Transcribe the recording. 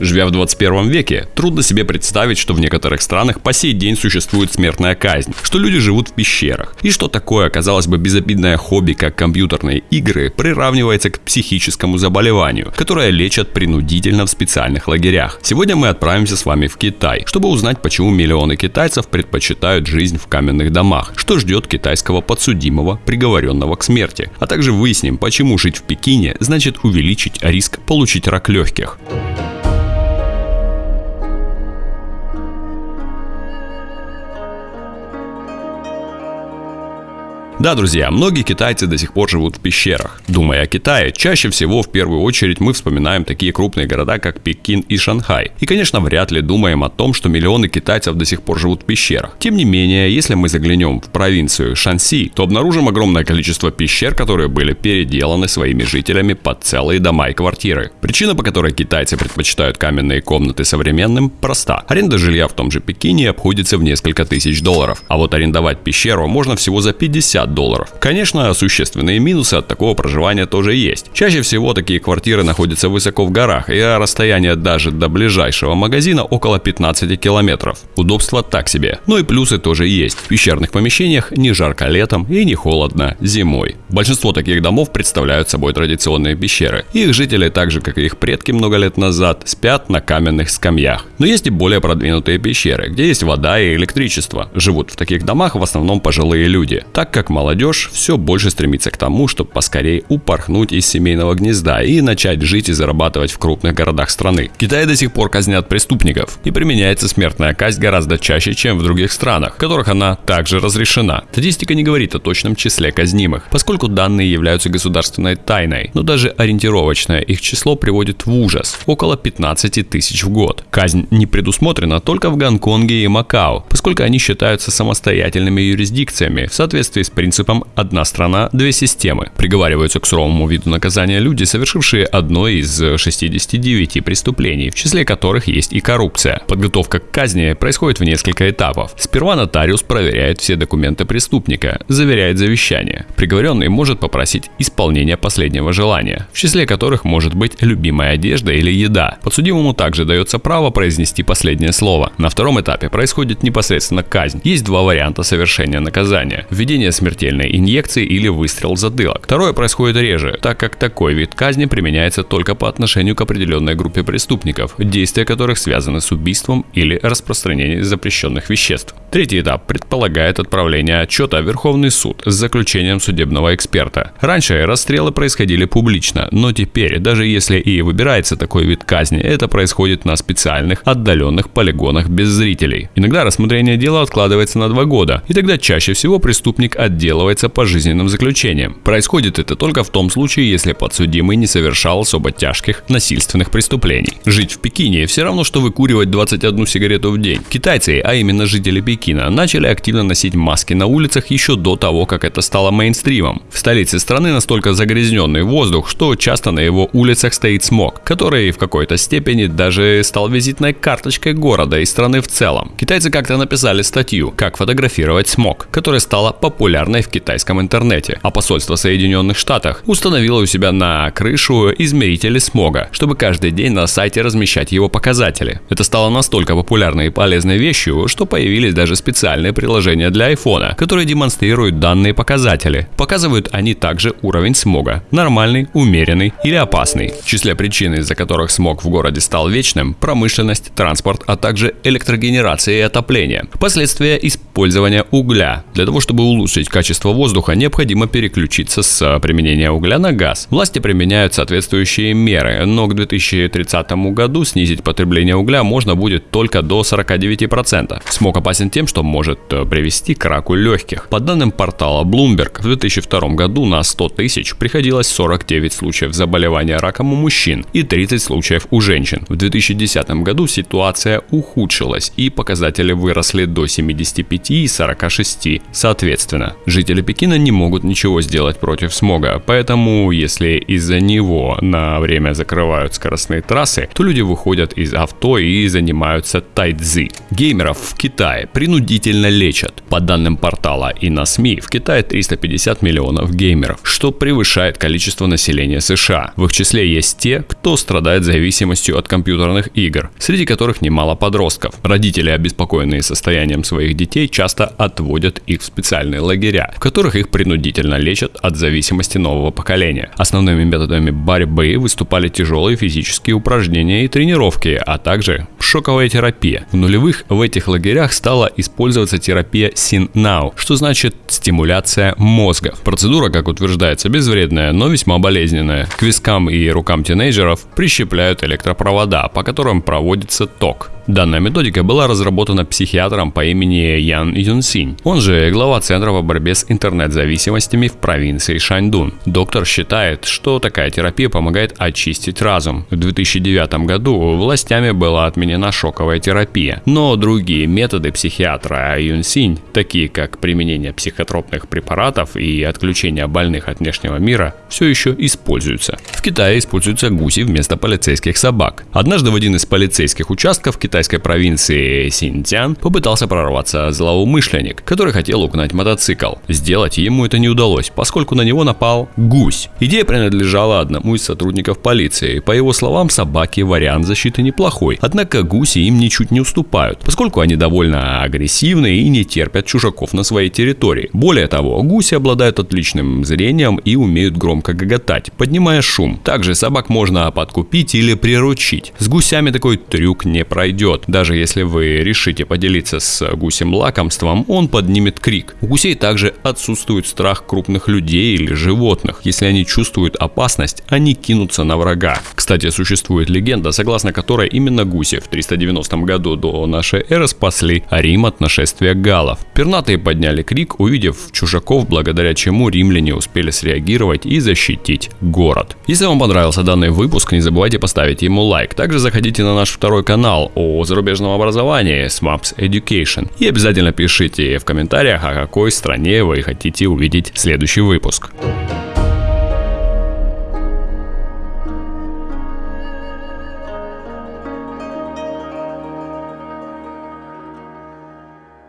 Живя в 21 веке, трудно себе представить, что в некоторых странах по сей день существует смертная казнь, что люди живут в пещерах, и что такое, казалось бы, безобидное хобби, как компьютерные игры, приравнивается к психическому заболеванию, которое лечат принудительно в специальных лагерях. Сегодня мы отправимся с вами в Китай, чтобы узнать, почему миллионы китайцев предпочитают жизнь в каменных домах, что ждет китайского подсудимого, приговоренного к смерти, а также выясним, почему жить в Пекине значит увеличить риск получить рак легких. Да, друзья, многие китайцы до сих пор живут в пещерах. Думая о Китае, чаще всего в первую очередь мы вспоминаем такие крупные города, как Пекин и Шанхай. И, конечно, вряд ли думаем о том, что миллионы китайцев до сих пор живут в пещерах. Тем не менее, если мы заглянем в провинцию Шанси, то обнаружим огромное количество пещер, которые были переделаны своими жителями под целые дома и квартиры. Причина, по которой китайцы предпочитают каменные комнаты современным, проста. Аренда жилья в том же Пекине обходится в несколько тысяч долларов, а вот арендовать пещеру можно всего за 50 50 долларов. Конечно, существенные минусы от такого проживания тоже есть. Чаще всего такие квартиры находятся высоко в горах, и расстояние даже до ближайшего магазина около 15 километров. Удобства так себе. Но и плюсы тоже есть. В пещерных помещениях не жарко летом и не холодно зимой. Большинство таких домов представляют собой традиционные пещеры. Их жители, так же как и их предки много лет назад, спят на каменных скамьях. Но есть и более продвинутые пещеры, где есть вода и электричество. Живут в таких домах в основном пожилые люди, так как молодежь все больше стремится к тому, чтобы поскорее упорхнуть из семейного гнезда и начать жить и зарабатывать в крупных городах страны. В Китае до сих пор казнят преступников и применяется смертная казнь гораздо чаще, чем в других странах, в которых она также разрешена. Статистика не говорит о точном числе казнимых, поскольку данные являются государственной тайной, но даже ориентировочное их число приводит в ужас – около 15 тысяч в год. Казнь не предусмотрена только в Гонконге и Макао, поскольку они считаются самостоятельными юрисдикциями в соответствии с принципом «одна страна, две системы». Приговариваются к суровому виду наказания люди, совершившие одно из 69 преступлений, в числе которых есть и коррупция. Подготовка к казни происходит в несколько этапов. Сперва нотариус проверяет все документы преступника, заверяет завещание. Приговоренный может попросить исполнения последнего желания, в числе которых может быть любимая одежда или еда. Подсудимому также дается право произнести последнее слово. На втором этапе происходит непосредственно казнь. Есть два варианта совершения наказания. Введение смертельной инъекции или выстрел в затылок. Второе происходит реже, так как такой вид казни применяется только по отношению к определенной группе преступников, действия которых связаны с убийством или распространением запрещенных веществ. Третий этап предполагает отправление отчета в Верховный суд с заключением судебного эксперта. Раньше расстрелы происходили публично, но теперь, даже если и выбирается такой вид казни, это происходит на специальных отдаленных полигонах без зрителей. Иногда рассмотрение дела откладывается на два года, и тогда чаще всего преступник отделывается пожизненным заключением. Происходит это только в том случае, если подсудимый не совершал особо тяжких насильственных преступлений. Жить в Пекине все равно, что выкуривать 21 сигарету в день. Китайцы, а именно жители Пекина, начали активно носить маски на улицах еще до того, как это стало мейнстримом. В столице страны настолько загрязненный воздух, что часто на его улицах стоит смог, который в какой-то степени даже стал визитной карточкой города и страны в целом. Китайцы как-то написали статью «Как фотографировать смог», которая стала популярной в китайском интернете, а посольство Соединенных Штатов установило у себя на крышу измерители смога, чтобы каждый день на сайте размещать его показатели. Это стало настолько популярной и полезной вещью, что появились даже специальные приложения для iPhone, которые демонстрируют данные показатели. Показывают они также уровень смога – нормальный, умеренный или опасный. В числе причин, из-за которых смог в городе стал вечным – промышленность, транспорт, а также электрогенерация и отопление. Последствия использования угля. Для того, чтобы улучшить качество воздуха, необходимо переключиться с а, применения угля на газ. Власти применяют соответствующие меры, но к 2030 году снизить потребление угля можно будет только до 49%. Смог опасен тем, что может э, привести к раку легких. По данным портала Bloomberg, в 2002 году на 100 тысяч приходилось 49 случаев заболевания раком у мужчин и 30 случаев у женщин. В 2010 году ситуация ухудшилась и показатели выросли до 75. 35 и 46 соответственно. Жители Пекина не могут ничего сделать против смога, поэтому если из-за него на время закрывают скоростные трассы, то люди выходят из авто и занимаются тайцзи. Геймеров в Китае принудительно лечат. По данным портала и на СМИ, в Китае 350 миллионов геймеров, что превышает количество населения США. В их числе есть те, кто страдает зависимостью от компьютерных игр, среди которых немало подростков. Родители, обеспокоенные состоянием своих детей, часто отводят их в специальные лагеря, в которых их принудительно лечат от зависимости нового поколения. Основными методами борьбы выступали тяжелые физические упражнения и тренировки, а также шоковая терапия. В нулевых в этих лагерях стала использоваться терапия SynNow, что значит стимуляция мозга. Процедура, как утверждается, безвредная, но весьма болезненная. К вискам и рукам тинейджеров прищепляют электропровода, по которым проводится ток. Данная методика была разработана психиатром по имени Ян Юнсинь. Он же глава Центра по борьбе с интернет-зависимостями в провинции Шаньдун. Доктор считает, что такая терапия помогает очистить разум. В 2009 году властями была отменена шоковая терапия. Но другие методы психиатра Юнсинь, такие как применение психотропных препаратов и отключение больных от внешнего мира, все еще используются. В Китае используются гуси вместо полицейских собак. Однажды в один из полицейских участков Китая китайской провинции Синьцзян попытался прорваться злоумышленник, который хотел угнать мотоцикл. Сделать ему это не удалось, поскольку на него напал гусь. Идея принадлежала одному из сотрудников полиции. По его словам, собаки вариант защиты неплохой, однако гуси им ничуть не уступают, поскольку они довольно агрессивны и не терпят чужаков на своей территории. Более того, гуси обладают отличным зрением и умеют громко гоготать, поднимая шум. Также собак можно подкупить или приручить. С гусями такой трюк не пройдет уйдет. Даже если вы решите поделиться с гусем лакомством, он поднимет крик. У гусей также отсутствует страх крупных людей или животных. Если они чувствуют опасность, они кинутся на врага. Кстати, существует легенда, согласно которой именно гуси в 390 году до нашей эры спасли Рим от нашествия галлов. Пернатые подняли крик, увидев чужаков, благодаря чему римляне успели среагировать и защитить город. Если вам понравился данный выпуск, не забывайте поставить ему лайк. Также заходите на наш второй канал о о зарубежном образовании с Maps Education. И обязательно пишите в комментариях, о какой стране вы хотите увидеть следующий выпуск.